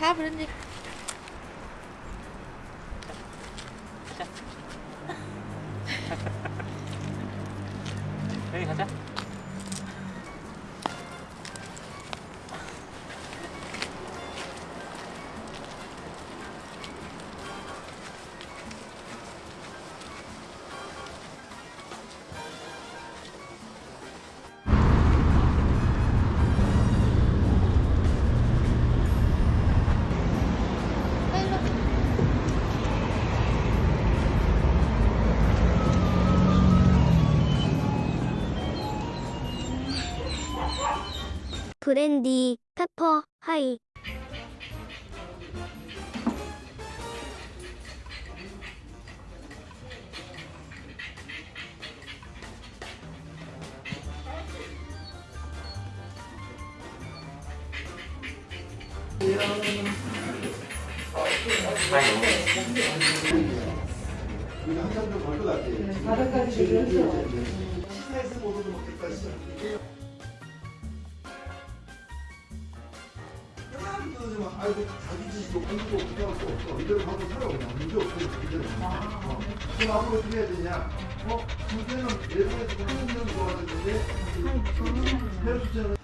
가 브랜디 여기 가자. 브랜디, 페퍼, 하이. 우리가 한 잔도 벌것 같아. 시사에서 먹어도 먹겠다. 씨. 사 좀 아이고 자기 집이고 공부도 또 없어. 이대로 하고 살아 그냥 문제 없고 이대로. 어. 그럼 앞으로 어떻게 해야 되냐? 어? 문제는 예전에 한 년도 좋아졌는데 헤어 숫자는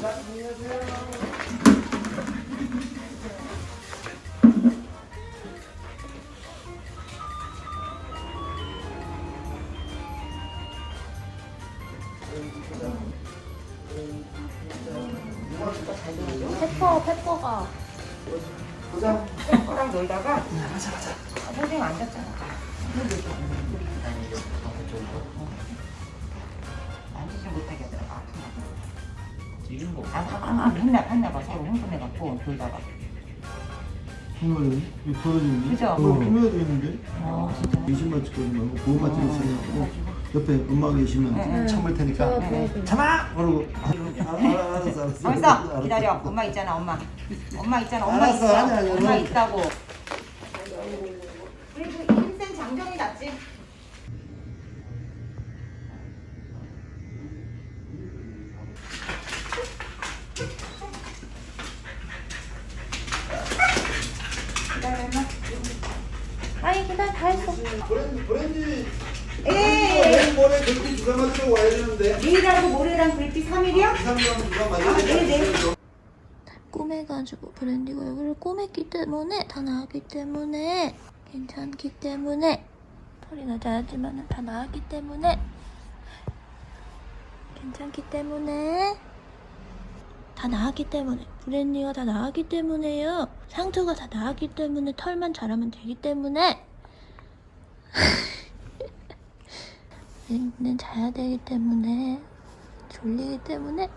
자, 안녕하세요. 페퍼 페퍼가 보자. 거랑 놀다가 선생님 앉았잖아. 앉지 못하게 하더라고. 지금 뭐? 아, 아, 아, 했나, 했나 봐. 서로 흥분해갖고 놀다가. 정말요? 이거 벌어지는 그죠? 그거 꾸며야 되겠는데? 어, 진짜. 20만 찍거지 말고 찍을 생각하고 옆에 엄마 계시면 네, 참을 테니까 네. 참아! 그러고 아, 알았어 알았어 벌써 기다려. 엄마 있잖아, 엄마. 엄마 있잖아, 엄마 알았어, 있어. 아니야, 아니야, 엄마 너. 있다고. 그리고 힘센 장정이 낫지. 기다려, 엄마. 아니 그날 다 했어 브랜드 브랜드 에 내일 모레 그렇게 주사 맞으러 와야 되는데. 내일하고 모레랑 글피 3일이야? 2, 3일하면 주사 맞아야 아, 네, 네. 되는데 꼬매가지고 브랜디가 여기를 꼬맸기 때문에 다 나았기 때문에 괜찮기 때문에 털이 낮아야지만 다 나았기 때문에 괜찮기 때문에 다 나았기 때문에 브랜디가 다 나았기 때문에요. 상처가 다 나았기 때문에 털만 자라면 되기 때문에 브랜디는 자야 되기 때문에 졸리기 때문에